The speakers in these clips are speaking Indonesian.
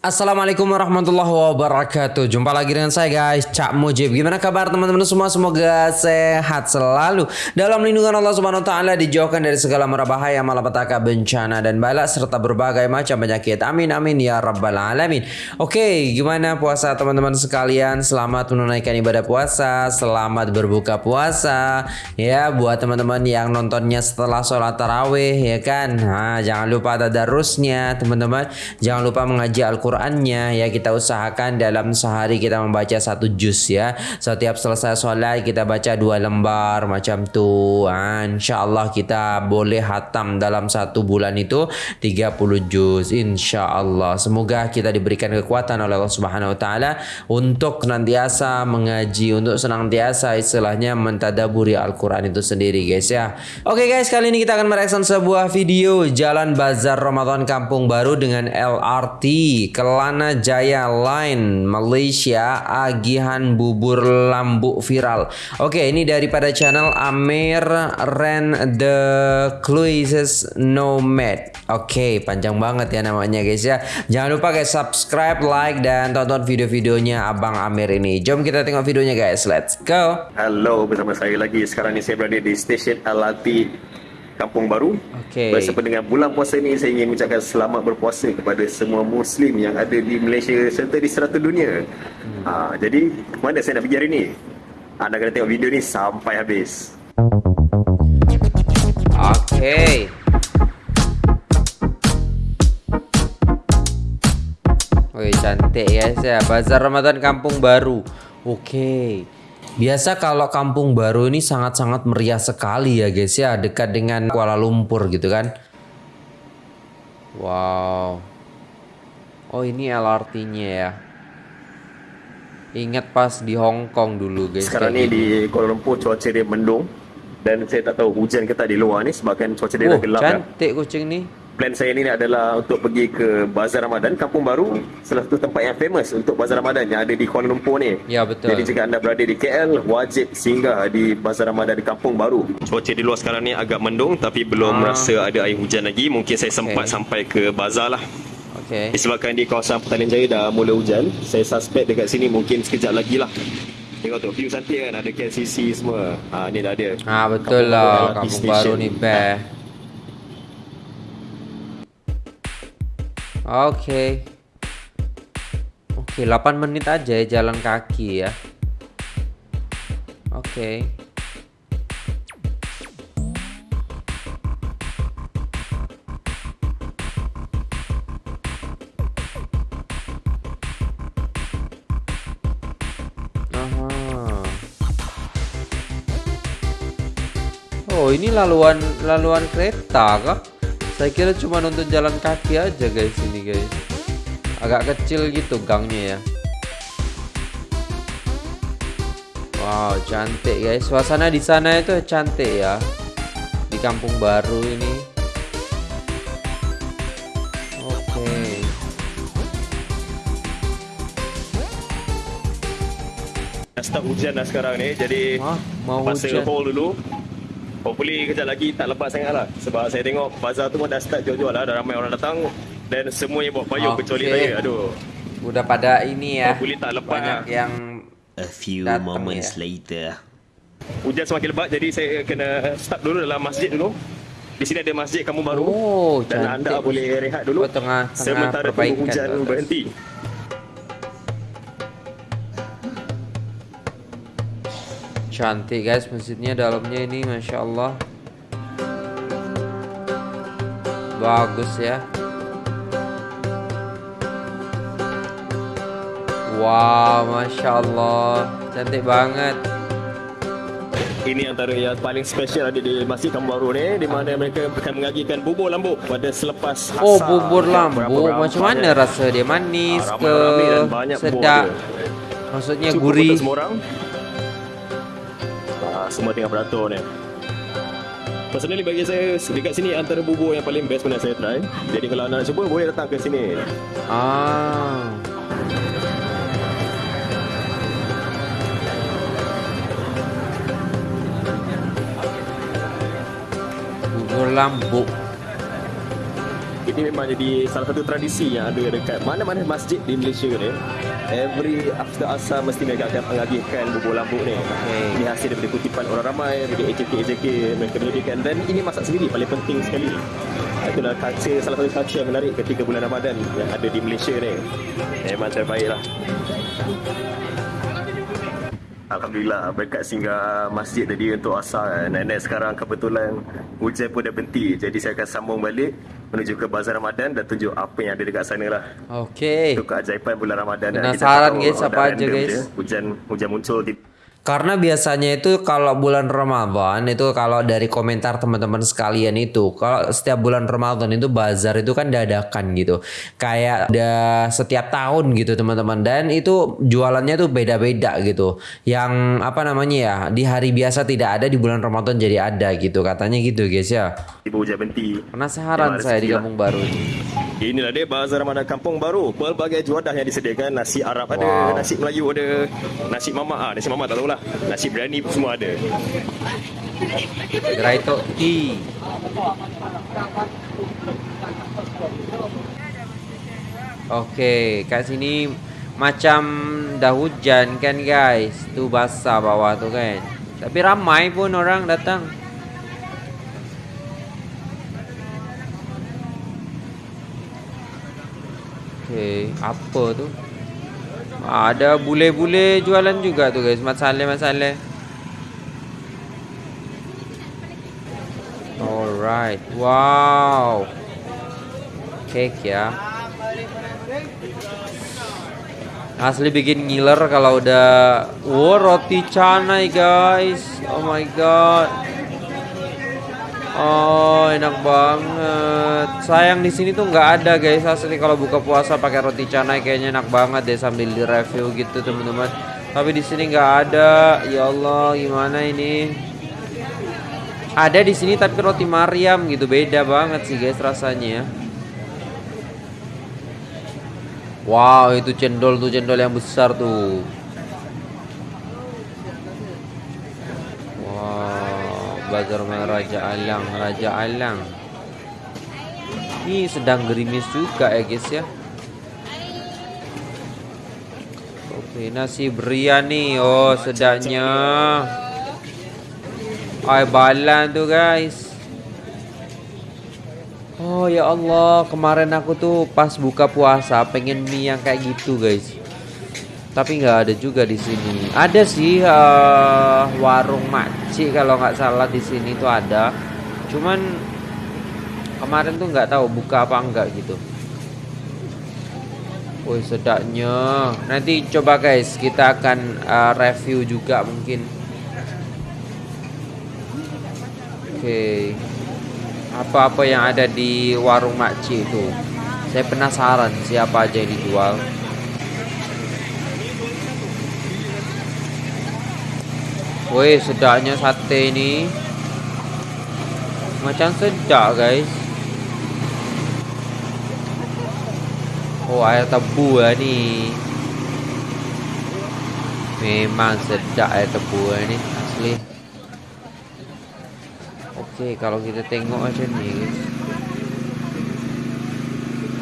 Assalamualaikum warahmatullahi wabarakatuh. Jumpa lagi dengan saya guys Cak Mujib. Gimana kabar teman-teman semua? Semoga sehat selalu. Dalam lindungan Allah subhanahu wa ta'ala Dijauhkan dari segala mara bahaya Malapetaka bencana dan balak Serta berbagai macam penyakit. Amin amin ya rabbal alamin. Oke gimana puasa teman-teman sekalian? Selamat menunaikan ibadah puasa Selamat berbuka puasa Ya buat teman-teman yang nontonnya setelah sholat tarawih Ya kan? Nah, Jangan lupa tadarusnya teman-teman. Jangan lupa mengaji Al-Quran Qurannya ya kita usahakan dalam sehari kita membaca satu juz ya. Setiap selesai sholat kita baca dua lembar macam tu. Ha, insya Allah kita boleh hatam dalam satu bulan itu 30 juz insya Allah semoga kita diberikan kekuatan oleh Allah Subhanahu Wa Taala untuk senantiasa mengaji untuk senantiasa istilahnya mentadaburi Al-Quran itu sendiri guys ya. Oke guys kali ini kita akan mereaksi sebuah video jalan bazar Ramadan Kampung Baru dengan LRT Kelana Jaya Line Malaysia agihan bubur lambu viral. Oke, ini daripada channel Amir Ren The Cruises Nomad. Oke, panjang banget ya namanya guys ya. Jangan lupa guys subscribe, like dan tonton video-videonya Abang Amir ini. Jom kita tengok videonya guys. Let's go. Halo, bersama saya lagi. Sekarang ni saya berada di stesen LRT Kampung Baru. Okey. Bersama dengan bulan puasa ini saya ingin mengucapkan selamat berpuasa kepada semua muslim yang ada di Malaysia serta di serata dunia. Hmm. Ha, jadi, mana saya nak pergi hari ini? Anda kena tengok video ni sampai habis. Okey. Wih, cantik guys ya. Bazar Ramadan Kampung Baru. Okey. Biasa kalau kampung baru ini sangat-sangat meriah sekali ya guys ya dekat dengan Kuala Lumpur gitu kan. Wow. Oh ini LRT-nya ya. Ingat pas di Hong Kong dulu guys. Sekarang ni di Kuala Lumpur cuaca dia mendung dan saya tak tahu hujan ke tak di luar ni sebabkan cuaca dia oh, dah gelap cantik kucing ni plan saya ni adalah untuk pergi ke Bazar Ramadan Kampung Baru salah satu tempat yang famous untuk Bazar Ramadan yang ada di Kuala Lumpur ni. Ya betul. Jadi jika anda berada di KL wajib singgah di Bazar Ramadan di Kampung Baru. Cuaca di luar sekarang ni agak mendung tapi belum ah. rasa ada air hujan lagi. Mungkin saya sempat okay. sampai ke bazar lah. Okay. Disebabkan di kawasan Petaling Jaya dah mula hujan Saya suspect dekat sini mungkin sekejap lagi lah. Tengok tu view cantik kan Ada KLCC semua. Ha, Ni dah ada. Ha, Betul Kampung lah. Kampung Baru ni best Oke. Oke, 8 menit aja ya jalan kaki ya. Oke. Oh, ini laluan laluan kereta kah? Saya kira cuma untuk jalan kaki aja guys ini guys. Agak kecil gitu gangnya ya. Wow, cantik guys. Suasana di sana itu cantik ya. Di kampung baru ini. Oke. Start hujan dah sekarang ni. Jadi Hah, mau hujan. dulu. Hopefully kejap lagi tak lepas sangat lah. Sebab saya tengok bazar tu pun dah start jual-jual lah Dah ramai orang datang. Dan semuanya buat payung okay. kecuali saya. Aduh. Udah pada ini ya. Hopefully tak lepas Banyak lah. yang A few moments ya. later. Hujan semakin lebat jadi saya kena start dulu dalam masjid dulu. Di sini ada masjid kamu baru. Oh, dan anda boleh rehat dulu. Tengah, tengah sementara hujan berhenti. Cantik guys masjidnya dalamnya ini masya Allah bagus ya wow masya Allah cantik banget ini antara yang paling spesial ada di Masjid Kambaru ni di mana mereka akan mengagikan bubur lambu pada selepas oh, hasar. Oh, bubur lambu. Macam mana rasa dia? Manis ah, ke sedap? Maksudnya Cukup gurih. Semua orang semua tengah beratur ni Personally bagi saya dekat sini antara bubur yang paling best pernah saya try. Jadi kalau anda nak cuba boleh datang ke sini. Ah. Bubur lambuk. Ini memang jadi salah satu tradisi yang ada dekat mana-mana masjid di Malaysia ni. Every after asar mesti mereka akan mengagihkan bubur lambuk ni. Okay. Ini hasil daripada kutipan orang ramai, daripada AJK-AJK mereka menyediakan dan ini masak sendiri paling penting sekali. Itulah culture, salah satu culture yang menarik ketika bulan Ramadan yang ada di Malaysia ni. Memang terbaik lah. Alhamdulillah berkat singgah masjid tadi untuk asar nenek sekarang kebetulan hujan pun dah berhenti. Jadi saya akan sambung balik menuju ke bazar Ramadan dan tunjuk apa yang ada dekat sana lah. Okey. Itu keajaiban bulan Ramadan Penasaran guys apa aja guys? Hujan hujan muncul di karena biasanya itu kalau bulan Ramadan itu kalau dari komentar teman-teman sekalian itu kalau setiap bulan Ramadan itu bazar itu kan dadakan gitu. Kayak ada setiap tahun gitu teman-teman dan itu jualannya tuh beda-beda gitu. Yang apa namanya ya di hari biasa tidak ada di bulan Ramadan jadi ada gitu katanya gitu guys ya. Ibu hujan berhenti. Penasaran saya di kampung baru ini. Inilah dia bazar Ramadan kampung baru. Pelbagai juadah yang disediakan nasi Arab wow. ada, nasi Melayu ada, nasi mamak ah, nasi mamak tak tahu lah. Nasi biryani pun semua ada. Gerai Tok T. Okey, kat sini macam dah hujan kan guys. Tu basah bawah tu kan. Tapi ramai pun orang datang. Okey, apa tu? Ada bule-bule jualan juga tu guys. Masalah-masalah Alright. Wow. Cake ya. Asli bikin ngiler kalau udah Wow roti canai guys. Oh my god Oh enak banget. Sayang di sini tuh nggak ada guys asli kalau buka puasa pakai roti canai kayaknya enak banget deh sambil di review gitu teman-teman. Tapi di sini nggak ada. Ya Allah gimana ini? Ada di sini tapi roti Mariam gitu beda banget sih guys rasanya ya. Wow itu cendol tuh cendol yang besar tuh. Bazar Raja Alang Raja Alang Ini sedang gerimis juga ya guys ya. Oke nasi biryani Oh sedapnya Ay balan tuh guys. Oh ya Allah kemarin aku tuh pas buka puasa pengen mie yang kayak gitu guys tapi nggak ada juga di sini. Ada sih uh, warung makcik kalau nggak salah di sini tuh ada. Cuman kemarin tuh nggak tahu buka apa enggak gitu. Woi sedaknya. Nanti coba guys kita akan uh, review juga mungkin. Oke. Apa-apa yang ada di warung makcik itu. Saya penasaran siapa aja yang dijual. Woi sedapnya sate ni Macam sedap guys. Oh air tebu lah ni Memang sedap air tebu lah ni Asli. Okey kalau kita tengok macam ni guys.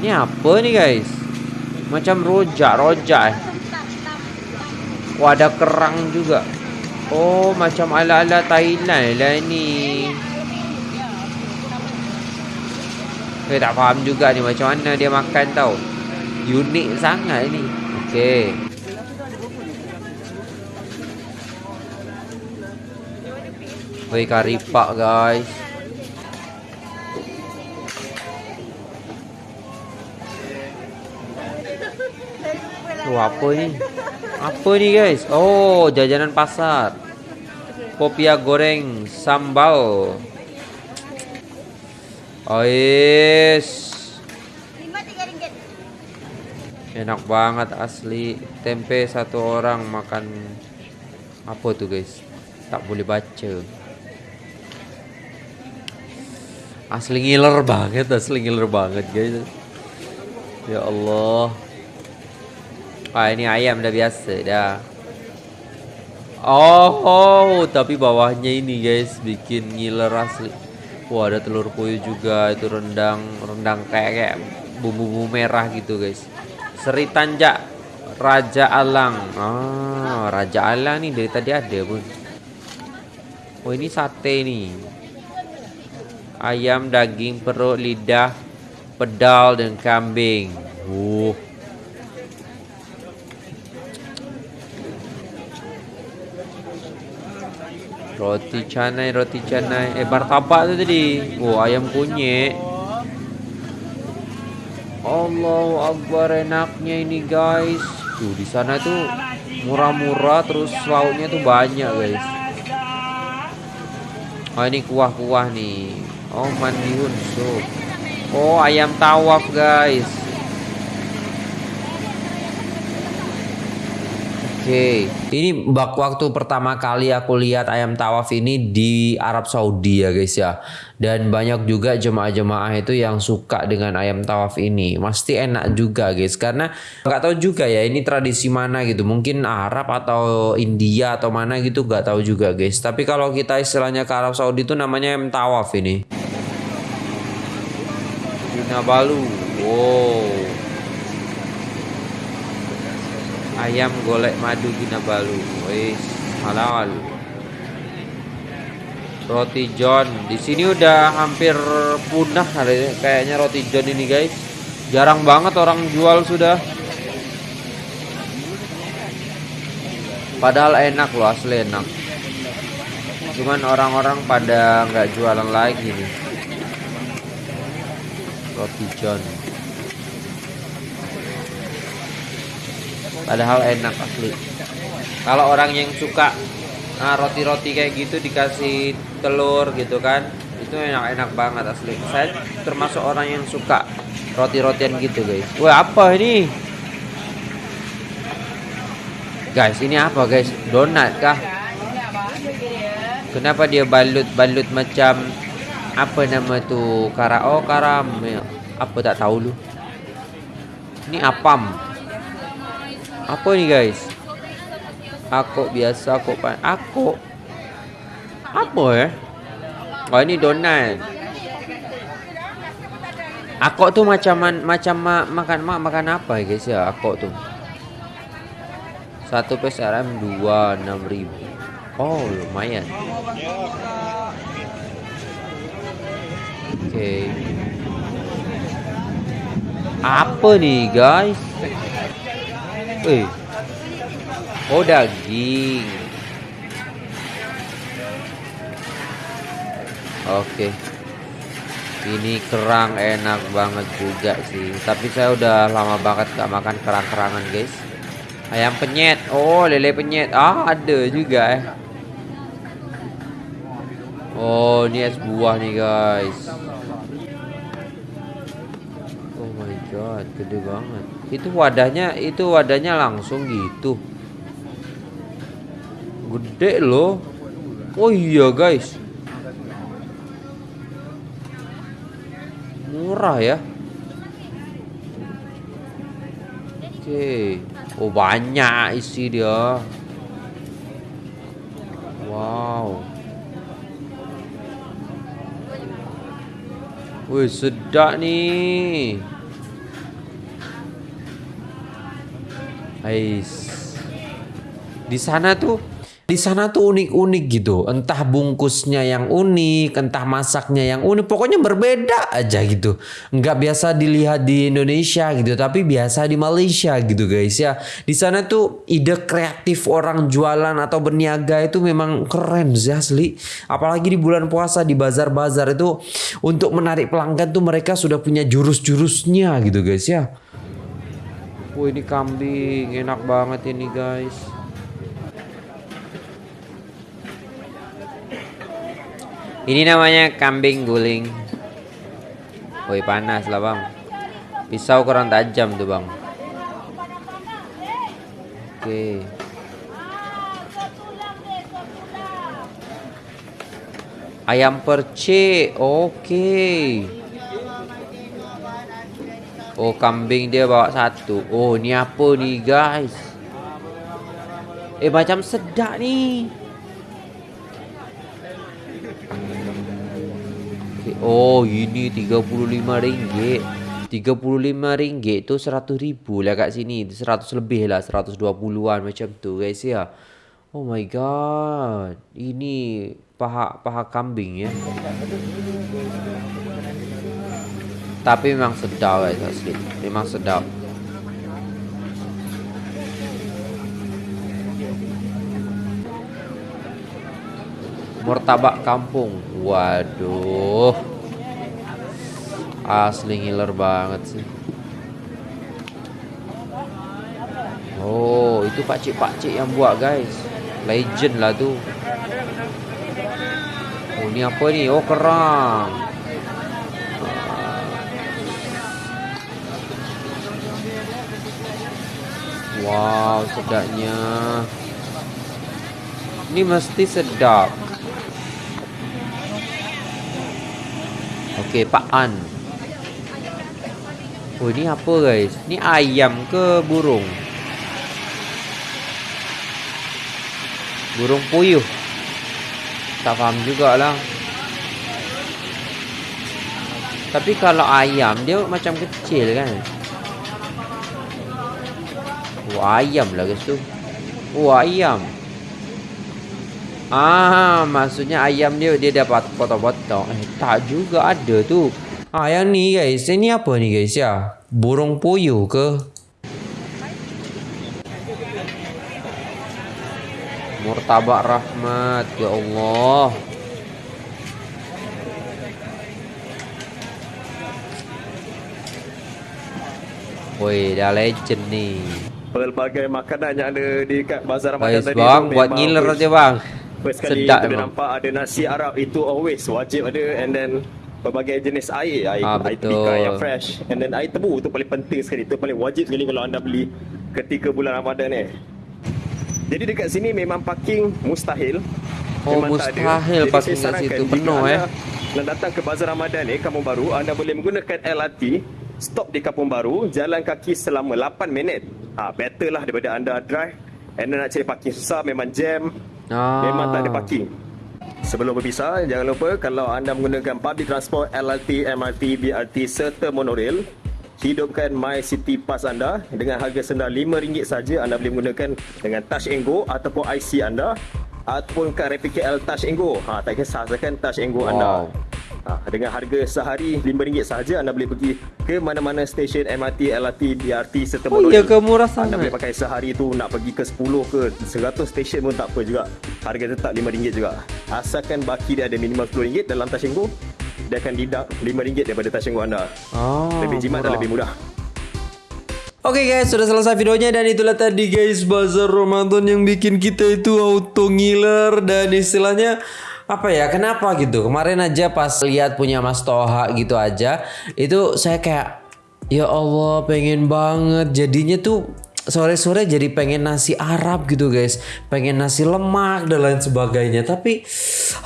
Ni apa ni guys? Macam rojak-rojak eh. Oh ada kerang juga Oh macam ala-ala Thailand lah ni. Saya tak faham juga ni macam mana dia makan tau. Unik sangat ni. Okay Woi kari pak guys. Tu apa ni apa ni guys? Oh, jajanan pasar. Popia goreng sambal. Oh. Enak banget asli. Tempe satu orang makan apa tuh guys? Tak boleh baca. Asli ngiler banget, asli ngiler banget guys. Ya Allah. Ah ini ayam dah biasa dah. Oh, oh, tapi bawahnya ini guys bikin ngiler asli. Wah ada telur puyuh juga itu rendang rendang kayak kayak bumbu-bumbu merah gitu guys. Seri Tanjak Raja Alang. Ah Raja Alang nih dari tadi ada pun. Oh ini sate nih. Ayam, daging, perut, lidah, pedal dan kambing. Uh. Roti canai, roti canai. Eh, martabak tu tadi. Oh, ayam kunyit. Allahu Akbar enaknya ini guys. Tuh di sana tuh murah-murah terus lauknya tuh banyak guys. Oh ini kuah-kuah nih. Oh mandihun sup. Oh ayam tawaf guys. Oke, ini bak waktu pertama kali aku lihat ayam tawaf ini di Arab Saudi ya guys ya. Dan banyak juga jemaah-jemaah itu yang suka dengan ayam tawaf ini. Pasti enak juga guys karena nggak tahu juga ya ini tradisi mana gitu. Mungkin Arab atau India atau mana gitu nggak tahu juga guys. Tapi kalau kita istilahnya ke Arab Saudi itu namanya ayam tawaf ini. Kinabalu. Wow ayam golek madu Kinabalu wis halal. Roti john. Di sini udah hampir punah kayaknya roti john ini guys. Jarang banget orang jual sudah. Padahal enak loh asli enak. Cuman orang-orang pada nggak jualan lagi nih. Roti john padahal enak asli. Kalau orang yang suka nah, roti-roti kayak gitu dikasih telur gitu kan itu enak-enak banget asli. Saya termasuk orang yang suka roti-rotian gitu guys. Wah apa ini? Guys ini apa guys? Donat kah? Kenapa dia balut-balut macam apa nama tuh kara oh karam. Apa tak tahu lu? Ini apam apa ini guys? Aku biasa aku pan aku apa ya? Oh ini donat. Aku tuh macam macam ma, makan ma, makan apa ya guys ya? Aku tuh. Satu PSRM dua enam ribu. Oh lumayan. Oke. Okay. Apa nih guys? Eh. Oh daging. Oke. Ini kerang enak banget juga sih. Tapi saya udah lama banget gak makan kerang-kerangan guys. Ayam penyet. Oh lele penyet. Ah ada juga eh. Oh ini es buah nih guys. Oh my god, gede banget. Itu wadahnya, itu wadahnya langsung gitu. Gede loh. Oh iya guys. Murah ya. Oke. Oh banyak isi dia. Wow. Wih sedap nih. Ais. Di sana tuh di sana tuh unik-unik gitu. Entah bungkusnya yang unik, entah masaknya yang unik. Pokoknya berbeda aja gitu. Nggak biasa dilihat di Indonesia gitu, tapi biasa di Malaysia gitu guys ya. Di sana tuh ide kreatif orang jualan atau berniaga itu memang keren sih asli. Apalagi di bulan puasa di bazar-bazar itu untuk menarik pelanggan tuh mereka sudah punya jurus-jurusnya gitu guys ya. Wah ini kambing enak banget ini guys. Ini namanya kambing guling. Woi panas lah bang. Pisau kurang tajam tuh bang. Oke. Ayam percik. Oke. Oh kambing dia bawa satu. Oh ni apa ni guys? Eh macam sedap ni. Oh ini 35 ringgit 35 ringgit tu 100 ribu lah kat sini. 100 lebih lah 120an macam tu guys ya. Oh my god. Ini paha paha kambing ya Tapi memang sedap guys asli Memang sedap Murtabak kampung. Waduh. Asli ngiler banget sih. Oh, itu pakcik-pakcik yang buat, guys. Legend lah tu. Oh, ni apa ni? Oh, kerang. Wow, sedapnya. Ini mesti sedap. Okey, Pak An. Oh, ni apa guys? Ni ayam ke burung? Burung puyuh. Tak faham jugalah. Tapi kalau ayam dia macam kecil kan? Oh, ayam lah guys tu. Oh, ayam. Ah, maksudnya ayam dia dia dapat potong-potong. Eh, tak juga ada tu. Ah, yang ni guys. Ini apa ni guys ya? Burung puyuh ke? Murtabak rahmat. Ya Allah. Woi, dah legend ni. Pelbagai makanan yang ada di kat bazar Ramadan tadi. Bang, buat ngiler aja bang. First kali Sedap kita nampak ada nasi Arab itu always wajib ada. And then berbagai jenis air air, ah, air pika yang fresh. And then air tebu tu paling penting sekali. Tu paling wajib sekali kalau anda beli ketika bulan Ramadan ni jadi dekat sini memang parking mustahil. Oh memang mustahil tak parking kat situ. penuh eh. dan datang ke bazar Ramadan ni Kampung Baru anda boleh menggunakan LRT stop di Kampung Baru jalan kaki selama 8 minit ha, better lah daripada anda drive and then nak cari parking susah memang jam Ah. Memang tak ada parking. Sebelum berpisah, jangan lupa kalau anda menggunakan public transport, LRT, MRT, BRT serta monorail, hidupkan My City Pass anda dengan harga sendah RM5 saja anda boleh menggunakan dengan Touch and Go ataupun IC anda ataupun kad rapid KL Touch and Go. Ha, tak kisah sahakan Touch and Go wow. anda. Ha, dengan harga sehari RM5 sahaja anda boleh pergi ke mana-mana stesen MRT, LRT, BRT serta Oh iya ke murah sangat. Anda boleh pakai sehari tu nak pergi ke 10 ke 100 stesen pun tak apa juga. Harga tetap RM5 juga. Asalkan baki dia ada minimum RM10 dalam Tashengo, dia akan didak RM5 daripada Tashengo anda. Oh, lebih jimat murah. dan lebih mudah. Oke okay guys, sudah selesai videonya dan itulah tadi guys bazar Ramadan yang bikin kita itu auto ngiler dan istilahnya apa ya kenapa gitu? Kemarin aja pas lihat punya Mas Toha gitu aja itu saya kayak ya Allah pengen banget. Jadinya tuh sore-sore jadi pengen nasi Arab gitu guys. Pengen nasi lemak dan lain sebagainya. Tapi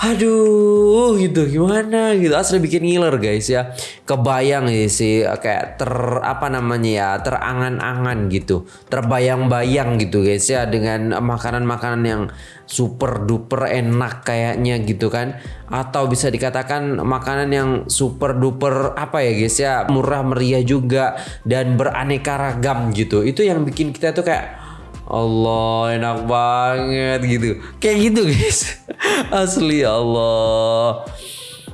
aduh gitu. Gimana gitu. Asli bikin ngiler guys ya. Kebayang ya sih kayak ter apa namanya ya terangan-angan gitu. Terbayang-bayang gitu guys ya dengan makanan-makanan yang super duper enak kayaknya gitu kan. Atau bisa dikatakan makanan yang super duper apa ya guys ya murah meriah juga dan beraneka ragam gitu. Itu yang bikin kita tuh kayak Allah enak banget gitu. Kayak gitu guys. Asli Allah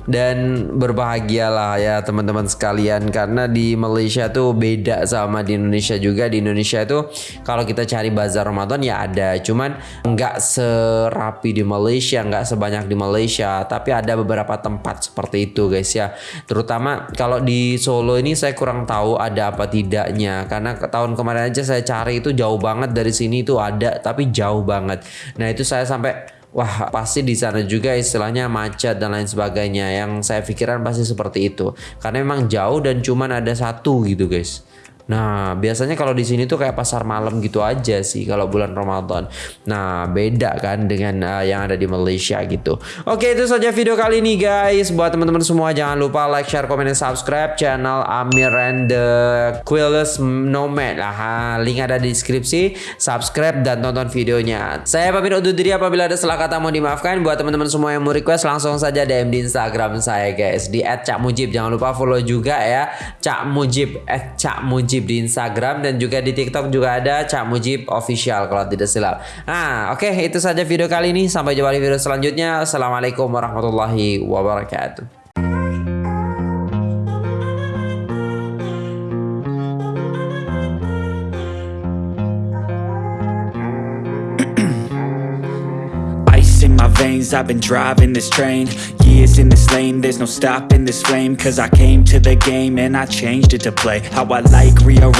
dan berbahagialah ya teman-teman sekalian karena di Malaysia tuh beda sama di Indonesia juga. Di Indonesia itu kalau kita cari bazar Ramadan ya ada cuman nggak serapi di Malaysia nggak sebanyak di Malaysia tapi ada beberapa tempat seperti itu guys ya. Terutama kalau di Solo ini saya kurang tahu ada apa tidaknya karena tahun kemarin aja saya cari itu jauh banget dari sini itu ada tapi jauh banget. Nah itu saya sampai wah pasti di sana juga istilahnya macet dan lain sebagainya. Yang saya pikiran pasti seperti itu. Karena memang jauh dan cuman ada satu gitu guys Nah, biasanya kalau di sini tuh kayak pasar malam gitu aja sih kalau bulan Ramadan. Nah, beda kan dengan uh, yang ada di Malaysia gitu. Oke, itu saja video kali ini guys. Buat teman-teman semua jangan lupa like, share, komen, dan subscribe channel Amir and the Quillless Nomad lah. Link ada di deskripsi. Subscribe dan tonton videonya. Saya pamit undur diri apabila ada salah kata mau dimaafkan. Buat teman-teman semua yang mau request langsung saja DM di Instagram saya guys di @cakmujib. Jangan lupa follow juga ya Cak Mujib Cak Mujib di Instagram dan juga di TikTok juga ada Cak Mujib official kalau tidak silap. Nah, oke okay, itu saja video kali ini. Sampai jumpa di video selanjutnya. Assalamualaikum warahmatullahi wabarakatuh. I've been driving this train. Years in this lane There's no stopping this flame. Cause I came to the game And I changed it to play. How I like rearrange